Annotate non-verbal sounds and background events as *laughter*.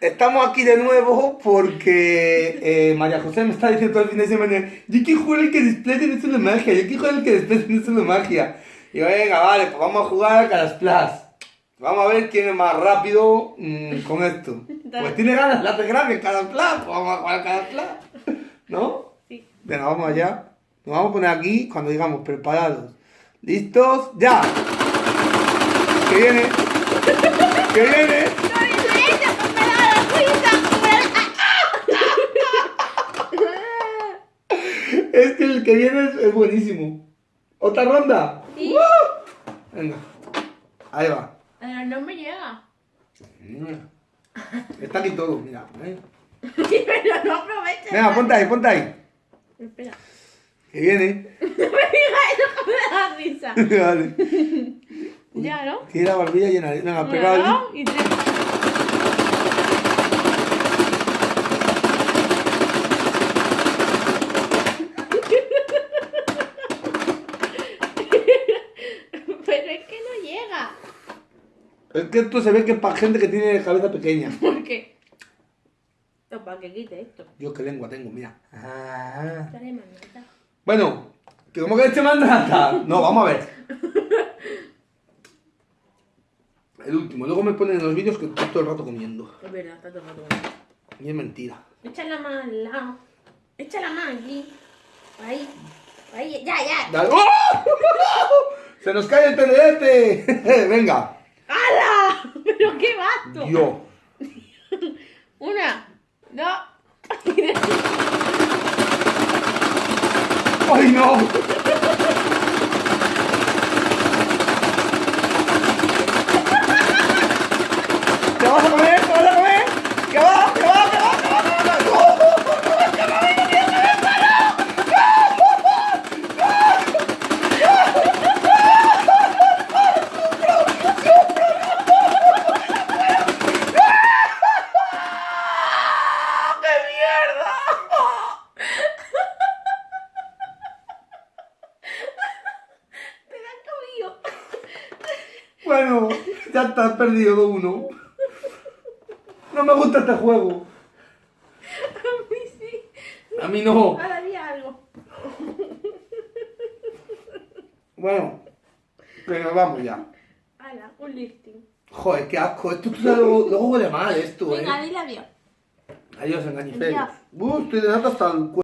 Estamos aquí de nuevo porque eh, María José me está diciendo todo el fin de semana Yo quiero jugar el que desplace no es una magia, yo quiero jugar el que desplace no es una magia Y yo, venga, vale, pues vamos a jugar a Calasplash Vamos a ver quién es más rápido mmm, con esto *laughs* Pues tiene ganas, la hace grande Calasplash, pues vamos a jugar a Calasplash ¿No? Sí. Venga, vamos allá Nos vamos a poner aquí cuando digamos preparados ¿Listos? ¡Ya! ¡Que viene! ¡Que viene! Es que el que viene es, es buenísimo. ¿Otra ronda? Sí. Venga. Ahí va. Pero no me llega. Está aquí todo, mira. ¿eh? *laughs* Pero no aproveches. Venga, ponte ahí, ponte ahí. Espera. Que viene. No *laughs* me digas eso que *laughs* me da risa. vale. Ya, ¿no? Tiene la barbilla llena. de- Venga, pegado y tres. Pero es que no llega. Es que esto se ve que es para gente que tiene cabeza pequeña. *laughs* ¿Por qué? No, para que quite esto. Yo qué lengua tengo, mira. Ah. Bueno, que como que este mandata. No, vamos a ver. El último. Luego me ponen en los vídeos que estoy todo el rato comiendo. Es verdad, está todo rato. Y es mentira. Echa la mano al lado. Echa la mano aquí. Ahí. Ahí, ya, ya. Dale. ¡Oh! *laughs* ¡Se nos cae el TDT! *laughs* Venga. ¡Hala! *laughs* ¿Pero qué vato? Yo. *laughs* Una, dos. *laughs* ¡Ay, no! ¿Te vas a comer? ¿Te vas a comer? ¿Qué va? ¿Qué va? ¿Qué va? ¿Qué va? ¿Qué va? ¿Qué va? ¡Qué mierda! Te la has comido. Bueno, ya está, has perdido uno. No me gusta este juego. A mí sí. A mí no. Ahora había algo. Bueno, pero vamos ya. Hala, un lifting. Joder, qué asco. Esto luego, luego huele mal esto, eh. Venga, dile adiós. Adiós. Adiós. Uh, estoy de nata hasta el cuello.